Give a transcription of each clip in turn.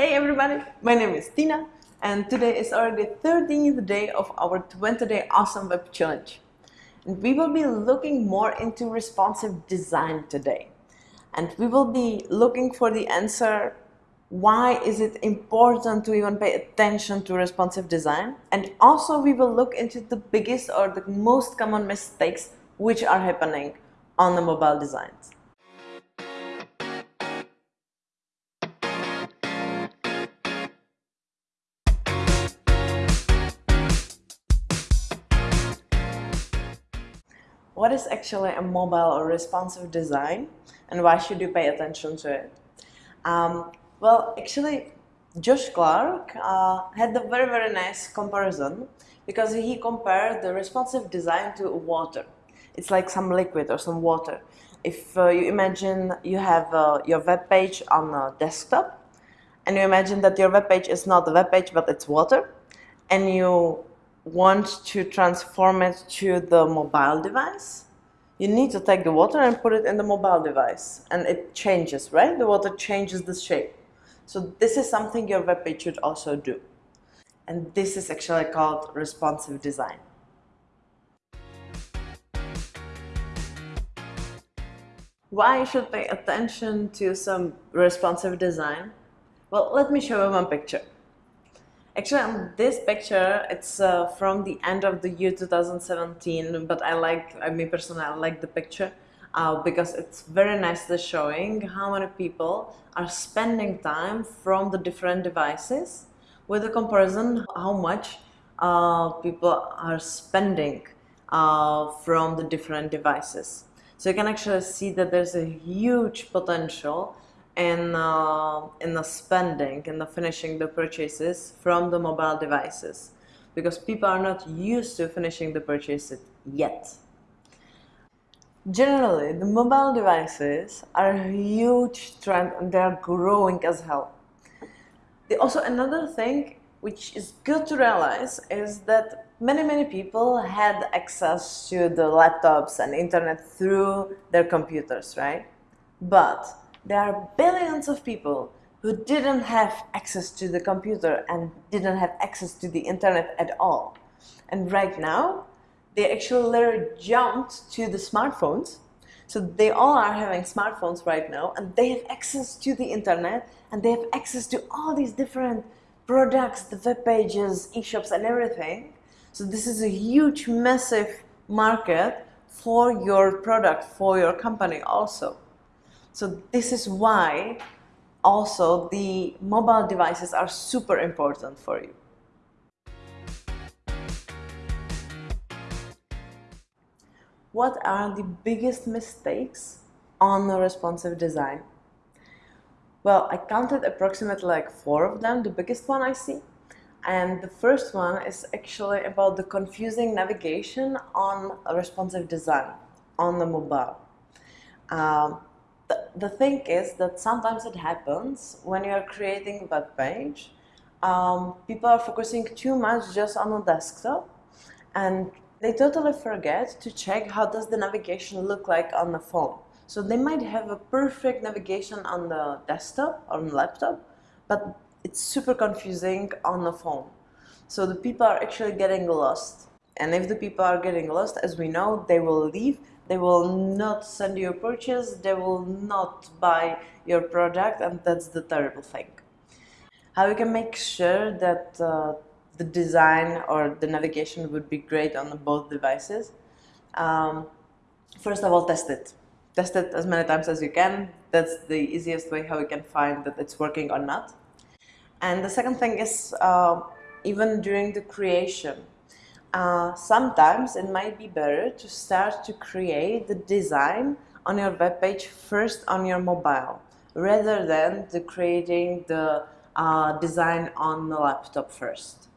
Hey everybody, my name is Tina and today is already 13th day of our 20 day awesome web challenge. And we will be looking more into responsive design today. And we will be looking for the answer why is it important to even pay attention to responsive design and also we will look into the biggest or the most common mistakes which are happening on the mobile designs. What is actually a mobile or responsive design and why should you pay attention to it? Um, well, actually, Josh Clark uh, had a very, very nice comparison because he compared the responsive design to water. It's like some liquid or some water. If uh, you imagine you have uh, your web page on a desktop and you imagine that your web page is not a web page but it's water and you want to transform it to the mobile device, you need to take the water and put it in the mobile device and it changes, right? The water changes the shape. So this is something your web page should also do. And this is actually called responsive design. Why you should pay attention to some responsive design? Well, let me show you one picture. Actually, um, this picture, it's uh, from the end of the year 2017, but I like, I mean personally, I like the picture uh, because it's very nicely showing how many people are spending time from the different devices with a comparison how much uh, people are spending uh, from the different devices. So you can actually see that there's a huge potential in, uh, in the spending, in the finishing the purchases from the mobile devices because people are not used to finishing the purchases yet. Generally, the mobile devices are a huge trend and they are growing as hell. also another thing which is good to realize is that many many people had access to the laptops and internet through their computers, right? But there are billions of people who didn't have access to the computer and didn't have access to the internet at all. And right now, they actually literally jumped to the smartphones. So they all are having smartphones right now and they have access to the internet and they have access to all these different products, the web pages, e-shops and everything. So this is a huge, massive market for your product, for your company also. So this is why also the mobile devices are super important for you. What are the biggest mistakes on the responsive design? Well, I counted approximately like four of them, the biggest one I see. And the first one is actually about the confusing navigation on a responsive design on the mobile. Um, the, the thing is that sometimes it happens when you are creating a web page, um, people are focusing too much just on the desktop and they totally forget to check how does the navigation look like on the phone. So they might have a perfect navigation on the desktop or on the laptop, but it's super confusing on the phone. So the people are actually getting lost. And if the people are getting lost, as we know, they will leave they will not send you a purchase, they will not buy your product and that's the terrible thing. How you can make sure that uh, the design or the navigation would be great on both devices? Um, first of all, test it. Test it as many times as you can. That's the easiest way how you can find that it's working or not. And the second thing is uh, even during the creation uh, sometimes it might be better to start to create the design on your web page first on your mobile rather than the creating the uh, design on the laptop first.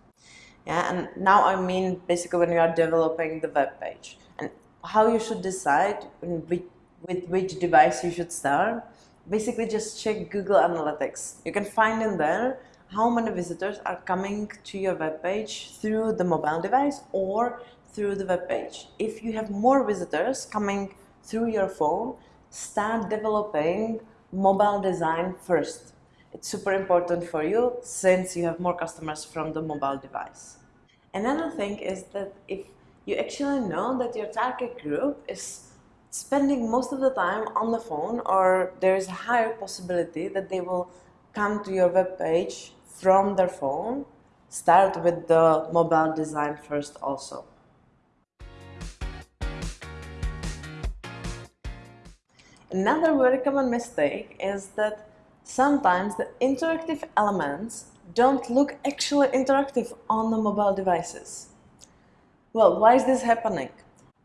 Yeah, and now I mean basically when you are developing the web page and how you should decide with, with which device you should start. Basically just check Google Analytics. You can find in there how many visitors are coming to your web page through the mobile device or through the web page. If you have more visitors coming through your phone, start developing mobile design first. It's super important for you since you have more customers from the mobile device. Another thing is that if you actually know that your target group is spending most of the time on the phone or there is a higher possibility that they will come to your web page from their phone, start with the mobile design first also. Another very common mistake is that sometimes the interactive elements don't look actually interactive on the mobile devices. Well, why is this happening?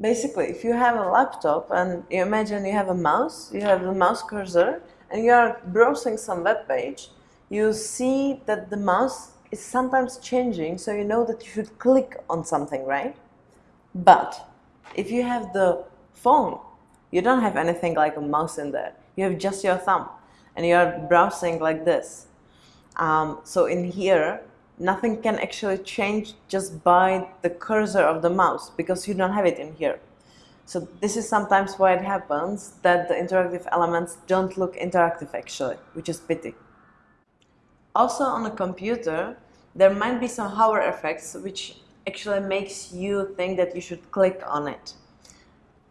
Basically, if you have a laptop and you imagine you have a mouse, you have the mouse cursor and you are browsing some web page, you see that the mouse is sometimes changing so you know that you should click on something, right? But if you have the phone, you don't have anything like a mouse in there. You have just your thumb and you're browsing like this. Um, so in here, nothing can actually change just by the cursor of the mouse because you don't have it in here. So this is sometimes why it happens that the interactive elements don't look interactive actually, which is pity. Also on a computer, there might be some hover effects which actually makes you think that you should click on it,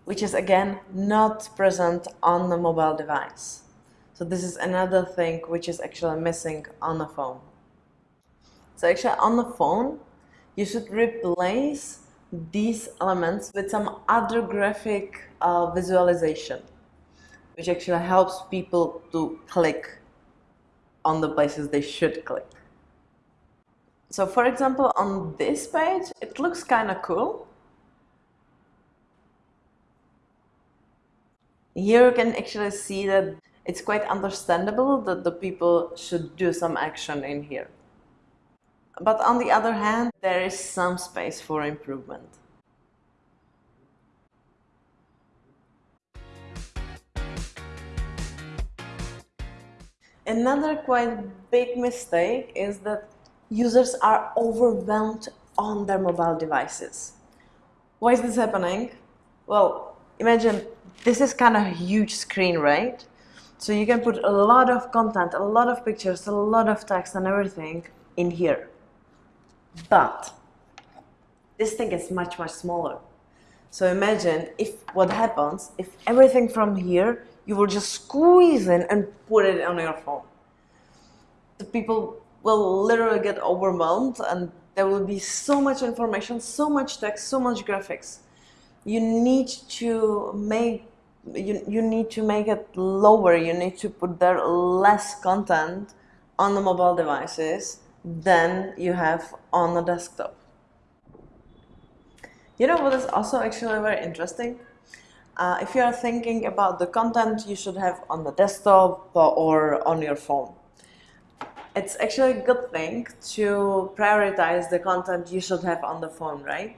which is again not present on the mobile device. So this is another thing which is actually missing on the phone. So actually on the phone, you should replace these elements with some other graphic uh, visualization, which actually helps people to click on the places they should click. So for example, on this page, it looks kind of cool. Here you can actually see that it's quite understandable that the people should do some action in here. But on the other hand, there is some space for improvement. Another quite big mistake is that users are overwhelmed on their mobile devices. Why is this happening? Well, imagine this is kind of a huge screen, right? So you can put a lot of content, a lot of pictures, a lot of text and everything in here. But this thing is much, much smaller. So imagine if what happens, if everything from here, you will just squeeze in and put it on your phone. The people will literally get overwhelmed and there will be so much information, so much text, so much graphics. You need to make you, you need to make it lower, you need to put there less content on the mobile devices than you have on the desktop. You know what is also actually very interesting? Uh, if you are thinking about the content you should have on the desktop or on your phone, it's actually a good thing to prioritize the content you should have on the phone, right?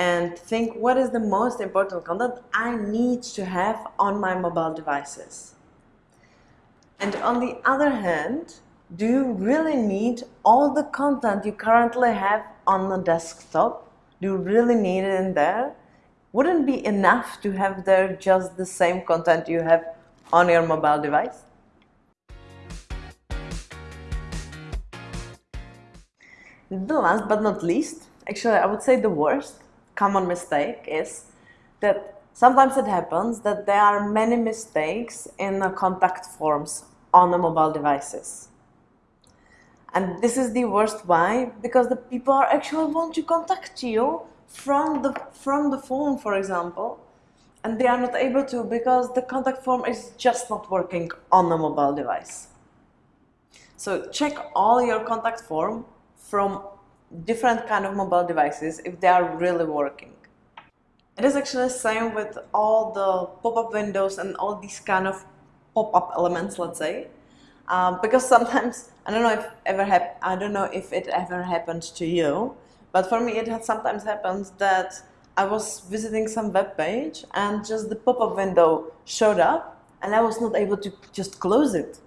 and think what is the most important content I need to have on my mobile devices. And on the other hand, do you really need all the content you currently have on the desktop? Do you really need it in there? Wouldn't be enough to have there just the same content you have on your mobile device? The last but not least, actually I would say the worst, common mistake is that sometimes it happens that there are many mistakes in the contact forms on the mobile devices. And this is the worst why because the people are actually want to contact you from the from the phone for example and they are not able to because the contact form is just not working on the mobile device. So check all your contact form from different kind of mobile devices if they are really working. It is actually the same with all the pop-up windows and all these kind of pop-up elements, let's say. Um, because sometimes, I don't know if ever hap I don't know if it ever happened to you, but for me it had sometimes happened that I was visiting some web page and just the pop-up window showed up and I was not able to just close it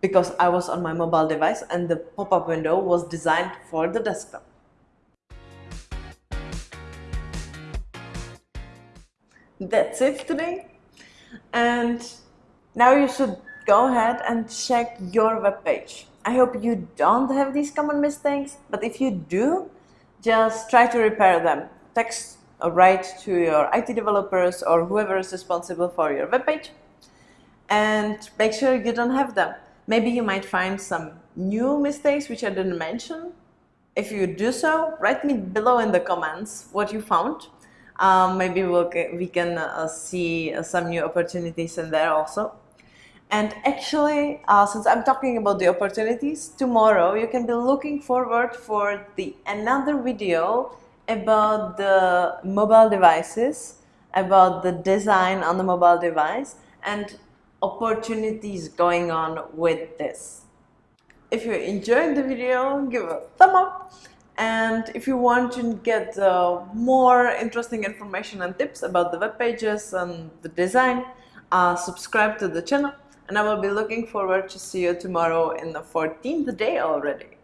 because I was on my mobile device and the pop-up window was designed for the desktop. That's it today. And now you should go ahead and check your web page. I hope you don't have these common mistakes, but if you do, just try to repair them. Text or write to your IT developers or whoever is responsible for your web page and make sure you don't have them. Maybe you might find some new mistakes which I didn't mention. If you do so, write me below in the comments what you found. Um, maybe we'll, we can uh, see uh, some new opportunities in there also. And actually, uh, since I'm talking about the opportunities, tomorrow you can be looking forward for the another video about the mobile devices, about the design on the mobile device and opportunities going on with this. If you enjoyed the video, give a thumb up and if you want to get uh, more interesting information and tips about the web pages and the design, uh, subscribe to the channel and I will be looking forward to see you tomorrow in the 14th day already.